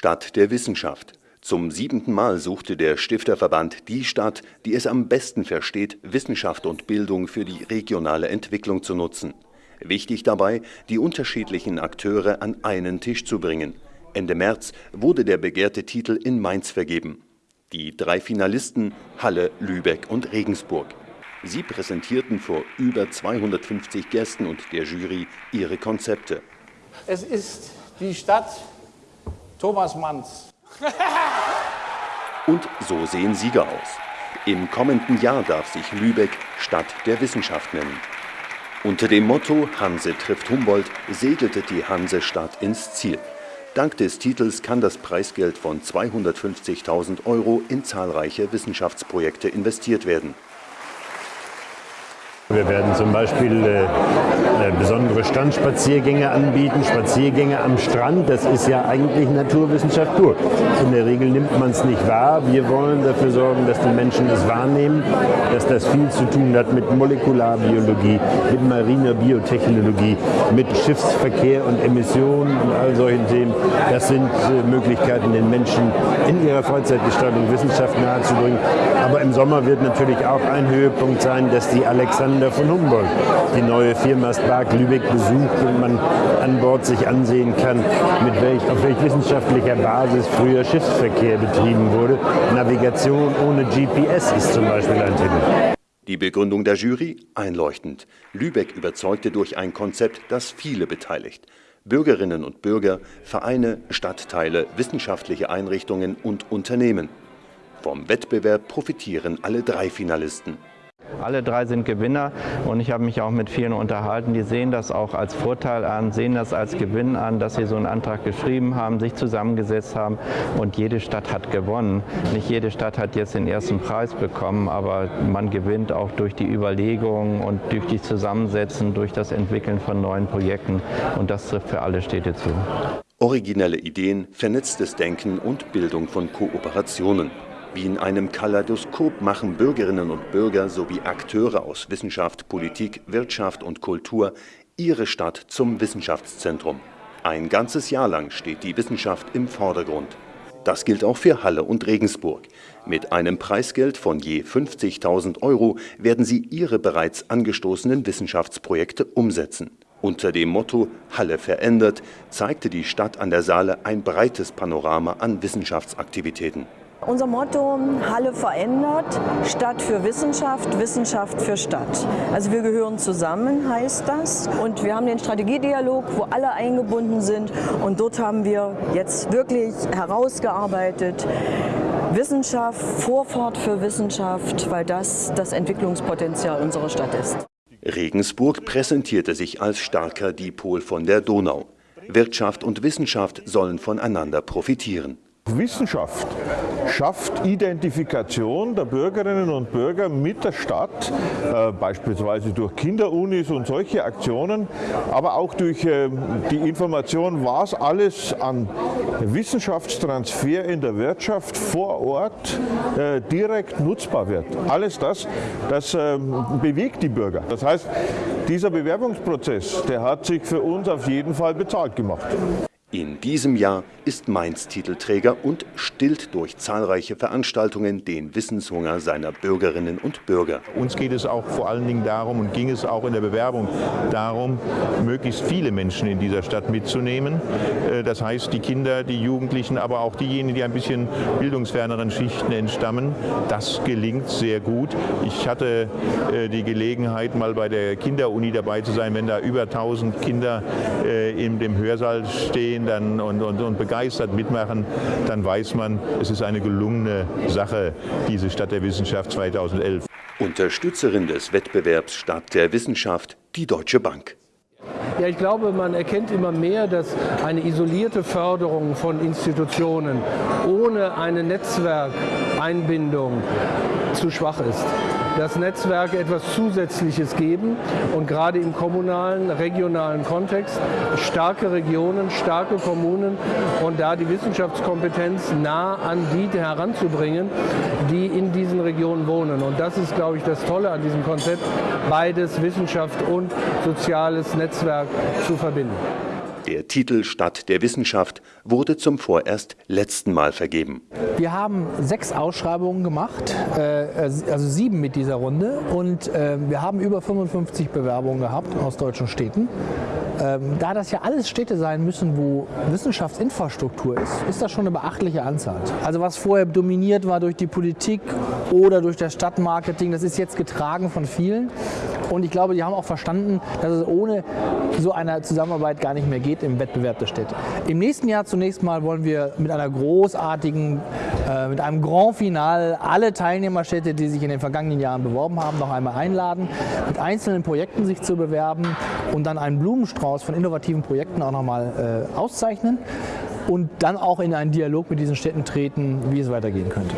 Stadt der Wissenschaft. Zum siebenten Mal suchte der Stifterverband die Stadt, die es am besten versteht, Wissenschaft und Bildung für die regionale Entwicklung zu nutzen. Wichtig dabei, die unterschiedlichen Akteure an einen Tisch zu bringen. Ende März wurde der begehrte Titel in Mainz vergeben. Die drei Finalisten Halle, Lübeck und Regensburg. Sie präsentierten vor über 250 Gästen und der Jury ihre Konzepte. Es ist die Stadt Thomas Manns. Und so sehen Sieger aus. Im kommenden Jahr darf sich Lübeck Stadt der Wissenschaft nennen. Unter dem Motto Hanse trifft Humboldt segelte die Hansestadt ins Ziel. Dank des Titels kann das Preisgeld von 250.000 Euro in zahlreiche Wissenschaftsprojekte investiert werden. Wir werden zum Beispiel äh, äh, besondere Strandspaziergänge anbieten, Spaziergänge am Strand. Das ist ja eigentlich Naturwissenschaft pur. In der Regel nimmt man es nicht wahr. Wir wollen dafür sorgen, dass die Menschen es wahrnehmen, dass das viel zu tun hat mit Molekularbiologie, mit mariner Biotechnologie, mit Schiffsverkehr und Emissionen und all solchen Themen. Das sind äh, Möglichkeiten, den Menschen in ihrer Freizeitgestaltung Wissenschaft nahezubringen. Aber im Sommer wird natürlich auch ein Höhepunkt sein, dass die Alexander Gründer von Humboldt die neue Firma Spark Lübeck besucht und man an Bord sich ansehen kann, mit welch, auf welch wissenschaftlicher Basis früher Schiffsverkehr betrieben wurde. Navigation ohne GPS ist zum Beispiel ein Thema. Die Begründung der Jury einleuchtend. Lübeck überzeugte durch ein Konzept, das viele beteiligt. Bürgerinnen und Bürger, Vereine, Stadtteile, wissenschaftliche Einrichtungen und Unternehmen. Vom Wettbewerb profitieren alle drei Finalisten. Alle drei sind Gewinner und ich habe mich auch mit vielen unterhalten, die sehen das auch als Vorteil an, sehen das als Gewinn an, dass sie so einen Antrag geschrieben haben, sich zusammengesetzt haben und jede Stadt hat gewonnen. Nicht jede Stadt hat jetzt den ersten Preis bekommen, aber man gewinnt auch durch die Überlegungen und durch die Zusammensetzen, durch das Entwickeln von neuen Projekten und das trifft für alle Städte zu. Originelle Ideen, vernetztes Denken und Bildung von Kooperationen. Wie in einem Kaleidoskop machen Bürgerinnen und Bürger sowie Akteure aus Wissenschaft, Politik, Wirtschaft und Kultur ihre Stadt zum Wissenschaftszentrum. Ein ganzes Jahr lang steht die Wissenschaft im Vordergrund. Das gilt auch für Halle und Regensburg. Mit einem Preisgeld von je 50.000 Euro werden sie ihre bereits angestoßenen Wissenschaftsprojekte umsetzen. Unter dem Motto Halle verändert zeigte die Stadt an der Saale ein breites Panorama an Wissenschaftsaktivitäten. Unser Motto Halle verändert, Stadt für Wissenschaft, Wissenschaft für Stadt. Also wir gehören zusammen, heißt das. Und wir haben den Strategiedialog, wo alle eingebunden sind. Und dort haben wir jetzt wirklich herausgearbeitet, Wissenschaft, Vorfahrt für Wissenschaft, weil das das Entwicklungspotenzial unserer Stadt ist. Regensburg präsentierte sich als starker Dipol von der Donau. Wirtschaft und Wissenschaft sollen voneinander profitieren. Wissenschaft schafft Identifikation der Bürgerinnen und Bürger mit der Stadt, äh, beispielsweise durch Kinderunis und solche Aktionen, aber auch durch äh, die Information, was alles an Wissenschaftstransfer in der Wirtschaft vor Ort äh, direkt nutzbar wird. Alles das, das ähm, bewegt die Bürger. Das heißt, dieser Bewerbungsprozess, der hat sich für uns auf jeden Fall bezahlt gemacht. In diesem Jahr ist Mainz Titelträger und stillt durch zahlreiche Veranstaltungen den Wissenshunger seiner Bürgerinnen und Bürger. Uns geht es auch vor allen Dingen darum und ging es auch in der Bewerbung darum, möglichst viele Menschen in dieser Stadt mitzunehmen. Äh, das heißt, die Kinder, die Jugendlichen, aber auch diejenigen, die ein bisschen bildungsferneren Schichten entstammen. Das gelingt sehr gut. Ich hatte äh, die Gelegenheit, mal bei der Kinderuni dabei zu sein, wenn da über 1000 Kinder äh, in dem Hörsaal stehen dann und, und, und begeistert mitmachen, dann weiß man, es ist eine gelungene Sache, diese Stadt der Wissenschaft 2011. Unterstützerin des Wettbewerbs Stadt der Wissenschaft, die Deutsche Bank. Ja, ich glaube, man erkennt immer mehr, dass eine isolierte Förderung von Institutionen ohne eine Netzwerkeinbindung zu schwach ist dass Netzwerke etwas Zusätzliches geben und gerade im kommunalen, regionalen Kontext starke Regionen, starke Kommunen und da die Wissenschaftskompetenz nah an die heranzubringen, die in diesen Regionen wohnen. Und das ist, glaube ich, das Tolle an diesem Konzept, beides Wissenschaft und soziales Netzwerk zu verbinden. Der Titel Stadt der Wissenschaft wurde zum vorerst letzten Mal vergeben. Wir haben sechs Ausschreibungen gemacht, äh, also sieben mit dieser Runde und äh, wir haben über 55 Bewerbungen gehabt aus deutschen Städten. Ähm, da das ja alles Städte sein müssen, wo Wissenschaftsinfrastruktur ist, ist das schon eine beachtliche Anzahl. Also was vorher dominiert war durch die Politik oder durch das Stadtmarketing, das ist jetzt getragen von vielen. Und ich glaube, die haben auch verstanden, dass es ohne so eine Zusammenarbeit gar nicht mehr geht im Wettbewerb der Städte. Im nächsten Jahr zunächst mal wollen wir mit einer großartigen, äh, mit einem Grand Final alle Teilnehmerstädte, die sich in den vergangenen Jahren beworben haben, noch einmal einladen, mit einzelnen Projekten sich zu bewerben und dann einen Blumenstrauß von innovativen Projekten auch nochmal äh, auszeichnen und dann auch in einen Dialog mit diesen Städten treten, wie es weitergehen könnte.